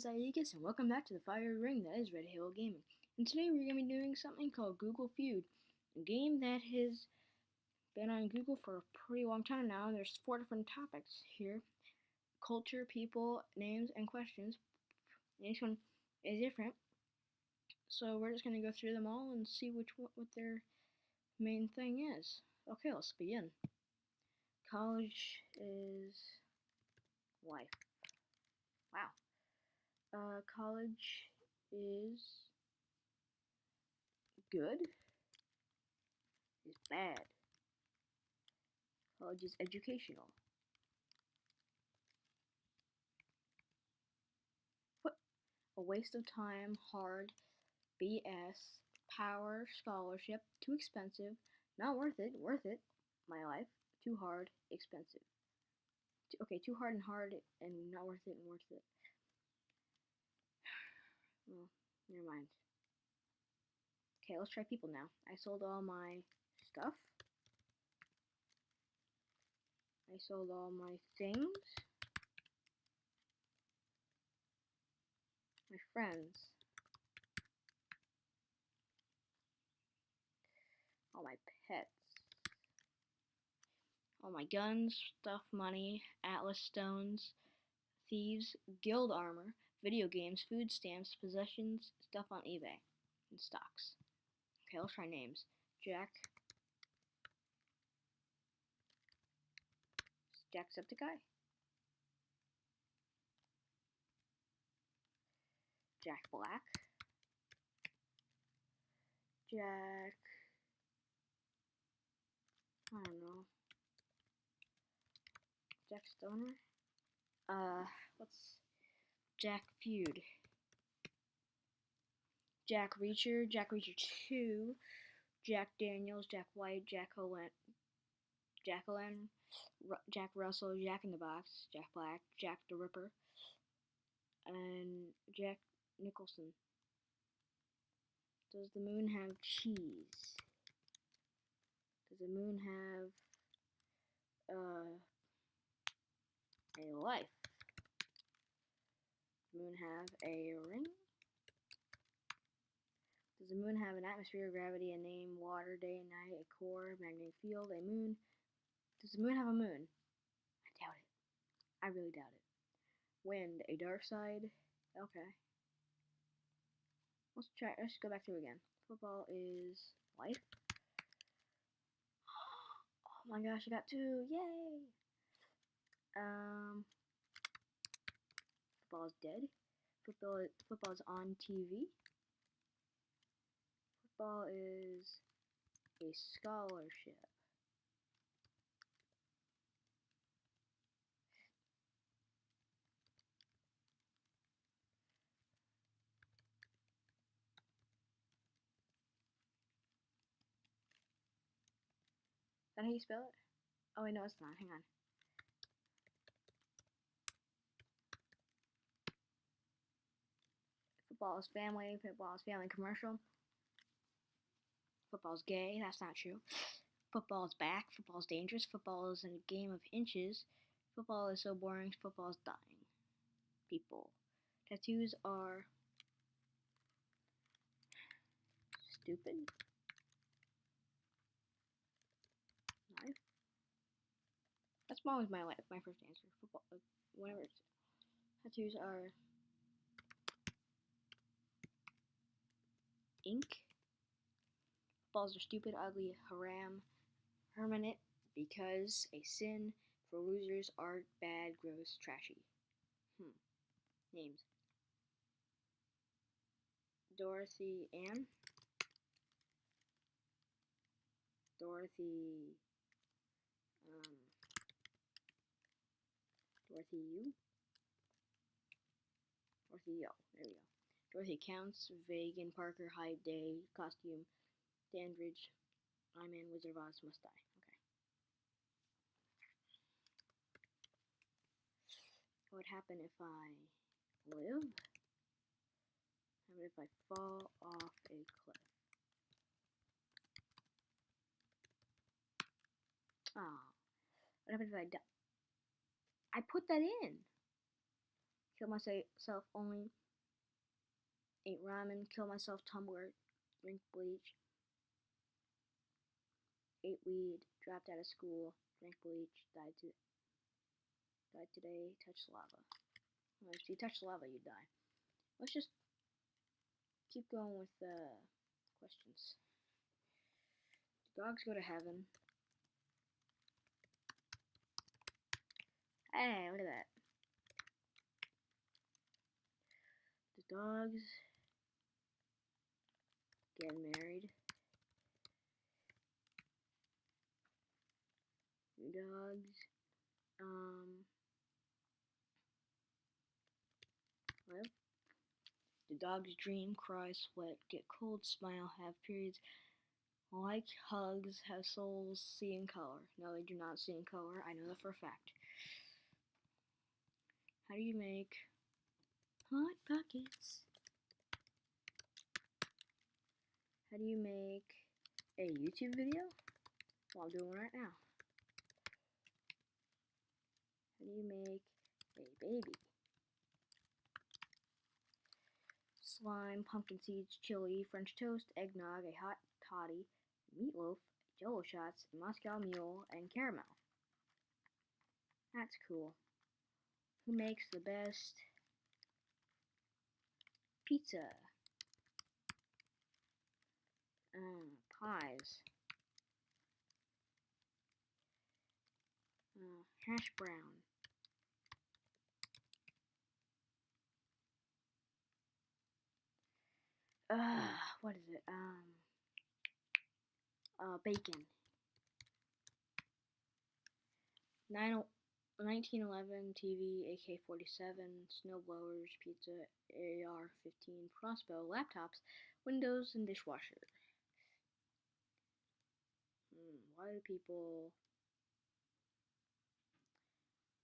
is Aegis, and welcome back to the fire ring that is Red Halo Gaming. And today we're going to be doing something called Google Feud, a game that has been on Google for a pretty long time now. And there's four different topics here: culture, people, names, and questions. Each one is different, so we're just going to go through them all and see which what, what their main thing is. Okay, let's begin. College is life. Wow. Uh, college is good. Is bad. College is educational. What? A waste of time, hard, BS, power, scholarship, too expensive, not worth it, worth it, my life, too hard, expensive. Okay, too hard and hard and not worth it and worth it. Well, never mind. Okay, let's try people now. I sold all my stuff. I sold all my things. My friends. All my pets. All my guns, stuff, money, atlas stones, thieves, guild armor, video games, food stamps, possessions, stuff on eBay, and stocks. Okay, let's try names. Jack. Jacksepticeye. Jack Black. Jack. I don't know. Jack Stoner. Uh, what's Jack Feud? Jack Reacher, Jack Reacher 2, Jack Daniels, Jack White, Jack Holen, Jacqueline, Jack Russell, Jack in the Box, Jack Black, Jack the Ripper, and Jack Nicholson. Does the moon have cheese? Does the moon have uh, a life? Moon have a ring? Does the moon have an atmosphere, gravity, a name, water, day and night, a core, magnetic field, a moon? Does the moon have a moon? I doubt it. I really doubt it. Wind, a dark side? Okay. Let's try, let's go back through again. Football is life. Oh my gosh, I got two! Yay! Football is dead. Football, football is on TV. Football is a scholarship. Is that how you spell it? Oh wait, no, it's not. Hang on. Football is family. Football is family commercial. Football is gay. That's not true. Football is back. Football is dangerous. Football is a game of inches. Football is so boring. Football is dying. People. Tattoos are stupid. Life. That's always my life. My first answer. Football. Uh, whatever. Tattoos are ink. Balls are stupid, ugly, haram, permanent, because a sin for losers, are bad, gross, trashy. Hmm. Names. Dorothy Ann. Dorothy. Um. Dorothy U. Dorothy Yo. There we go. Dorothy Counts, Vegan, Parker, Hyde, Day, Costume, Dandridge, I'm in Wizard of Oz, Must Die. Okay. What would happen if I live? How about if I fall off a cliff? Ah. What happens if I die? I put that in. kill myself only, ate ramen, kill myself Tumblr, drink bleach, ate weed, dropped out of school, drank bleach, died to died today, touched lava. Well, if you touch lava, you die. Let's just keep going with the questions. dogs go to heaven? Hey, look at that. The dogs get married. dogs. Um, well, the dogs dream, cry, sweat, get cold, smile, have periods, like hugs, have souls, see in color. No, they do not see in color. I know that for a fact. How do you make hot pockets? How do you make a YouTube video? Well, I'm doing right now. How do you make a baby? Slime, pumpkin seeds, chili, French toast, eggnog, a hot toddy, meatloaf, jello shots, Moscow mule, and caramel. That's cool. Who makes the best pizza? Uh, pies. Uh, hash brown. Uh, what is it? Um, uh, bacon. 9, 1911 TV, AK-47, snowblowers, pizza, AR-15, crossbow, laptops, windows, and dishwasher. Hmm, why do people...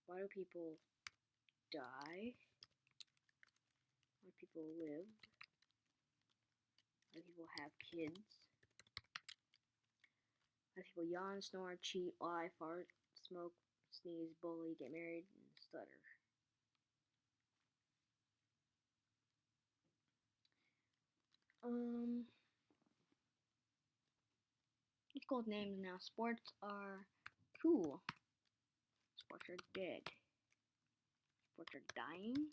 Why do people die? Why do people live? Why do people have kids? Why do people yawn, snore, cheat, lie, fart, smoke, sneeze, bully, get married, and stutter. Um, called names now. Sports are cool. Sports are dead. Sports are dying.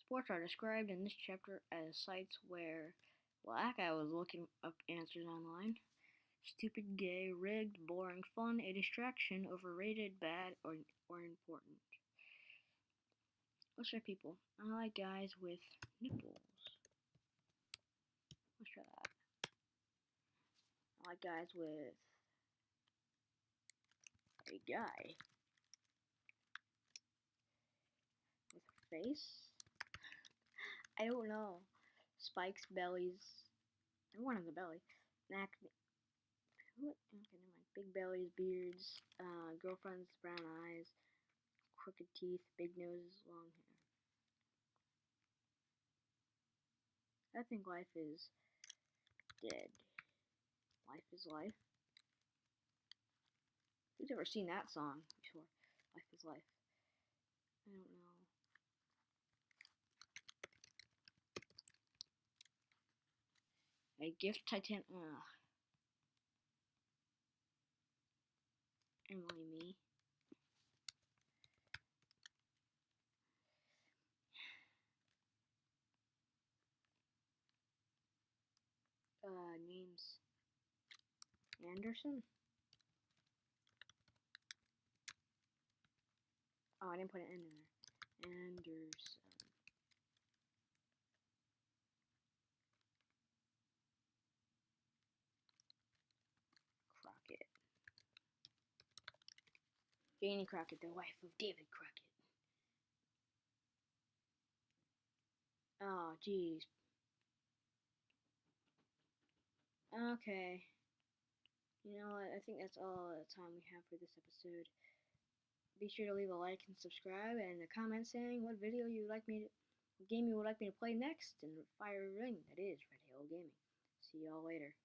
Sports are described in this chapter as sites where, that guy was looking up answers online. Stupid, gay, rigged, boring, fun, a distraction, overrated, bad, or, or important. Let's try people. I like guys with nipples. Let's try that. Like guys with a guy. With a face? I don't know. Spikes, bellies. Everyone has a belly. What? Okay. Big bellies, beards, uh, girlfriends, brown eyes, crooked teeth, big noses, long hair. I think life is dead. Life is life. Who's ever seen that song before? Life is life. I don't know. A gift titan. Ugh. Emily me. Uh, names. Anderson? Oh, I didn't put an N in there. Anderson. Crockett. Janie Crockett, the wife of David Crockett. Oh, jeez. Okay. You know what? I think that's all the time we have for this episode. Be sure to leave a like and subscribe and a comment saying what video you would like me to, game you would like me to play next, and fire ring that is Red Halo Gaming. See y'all later.